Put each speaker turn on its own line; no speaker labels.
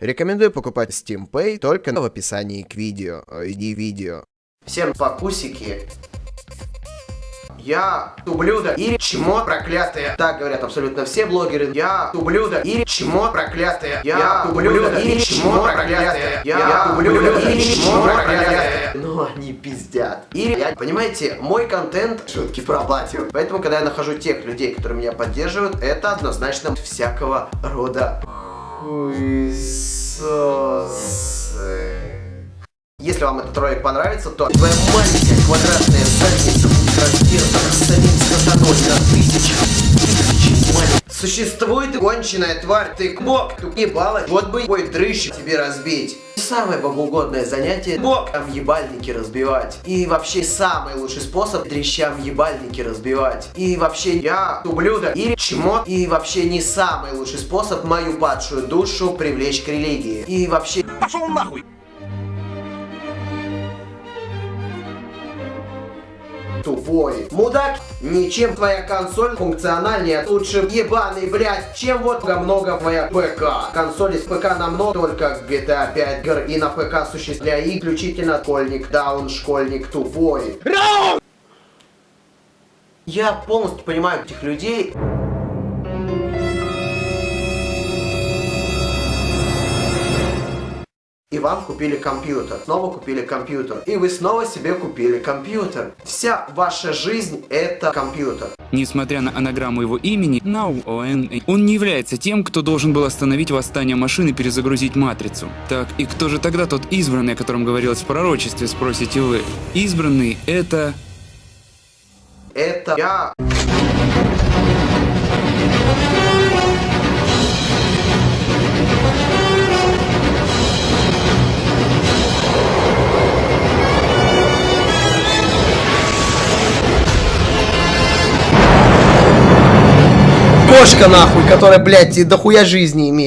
Рекомендую покупать Steam Pay только в описании к видео, э, не видео. Всем покусики. Я ублюдок или чмо проклятое. Так говорят абсолютно все блогеры. Я ублюдок или чмо проклятое. Я ублюдок или чмо проклятое. Я ублюдок или чмо проклятое. Ну они пиздят. Или, я, понимаете, мой контент шутки про батю. Поэтому, когда я нахожу тех людей, которые меня поддерживают, это однозначно всякого рода хуесосы. Если вам этот ролик понравится, то твоя маленькая квадратная задница будет разделана Существует конченая тварь, ты бог, ты ебало, вот бы твой дрыщ тебе разбить. Самое богоугодное занятие бог там ебальники разбивать. И вообще самый лучший способ дрещам ебальники разбивать. И вообще я ублюдок или чмо. И вообще не самый лучший способ мою падшую душу привлечь к религии. И вообще... Пошел нахуй! Тупой. Мудак, ничем твоя консоль функциональнее лучше ебаный, блядь, чем вот много твоя ПК. Консоль из ПК намного только GTA 5 гр и на ПК существует для исключительно школьник, даун, школьник тупой. Я полностью понимаю этих людей. И вам купили компьютер, снова купили компьютер, и вы снова себе купили компьютер. Вся ваша жизнь это компьютер.
Несмотря на анаграмму его имени, Нау Он, он не является тем, кто должен был остановить восстание машины и перезагрузить матрицу. Так, и кто же тогда тот избранный, о котором говорилось в пророчестве, спросите вы? Избранный это...
Это я... кошка нахуй, которая, блядь, дохуя жизни имеет.